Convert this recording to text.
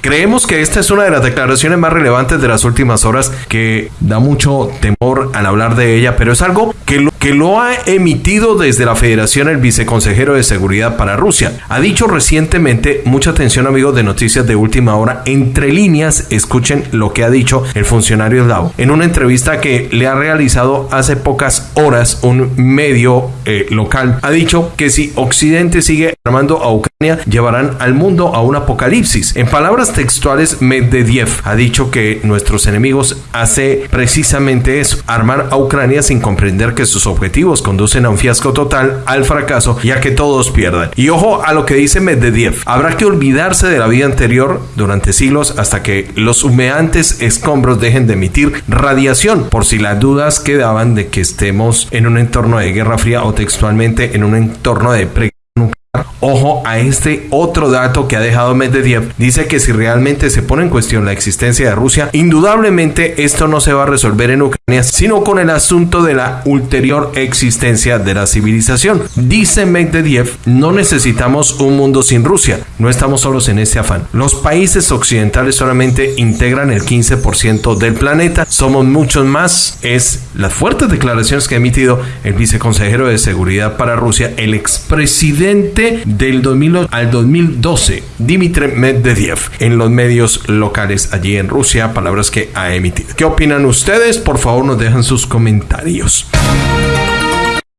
Creemos que esta es una de las declaraciones más relevantes de las últimas horas que da mucho temor al hablar de ella, pero es algo que lo, que lo ha emitido desde la Federación el viceconsejero de Seguridad para Rusia. Ha dicho recientemente, mucha atención amigos de noticias de última hora, entre líneas, escuchen lo que ha dicho el funcionario eslavo en una entrevista que le ha realizado hace pocas horas un medio eh, local. Ha dicho que si Occidente sigue armando a Ucrania, llevarán al mundo a un apocalipsis. En palabras textuales, Medvedev ha dicho que nuestros enemigos hace precisamente eso, armar a Ucrania sin comprender que sus objetivos conducen a un fiasco total, al fracaso y a que todos pierdan. Y ojo a lo que dice Medvedev, habrá que olvidarse de la vida anterior durante siglos hasta que los humeantes escombros dejen de emitir radiación, por si las dudas quedaban de que estemos en un entorno de guerra fría o textualmente en un entorno de pre Ojo a este otro dato que ha dejado Medvedev. Dice que si realmente se pone en cuestión la existencia de Rusia, indudablemente esto no se va a resolver en Ucrania, sino con el asunto de la ulterior existencia de la civilización. Dice Medvedev, no necesitamos un mundo sin Rusia. No estamos solos en este afán. Los países occidentales solamente integran el 15% del planeta. Somos muchos más. Es las fuertes declaraciones que ha emitido el viceconsejero de Seguridad para Rusia, el expresidente del 2000 al 2012, Dmitry Medvedev, en los medios locales allí en Rusia, palabras que ha emitido. ¿Qué opinan ustedes? Por favor, nos dejan sus comentarios.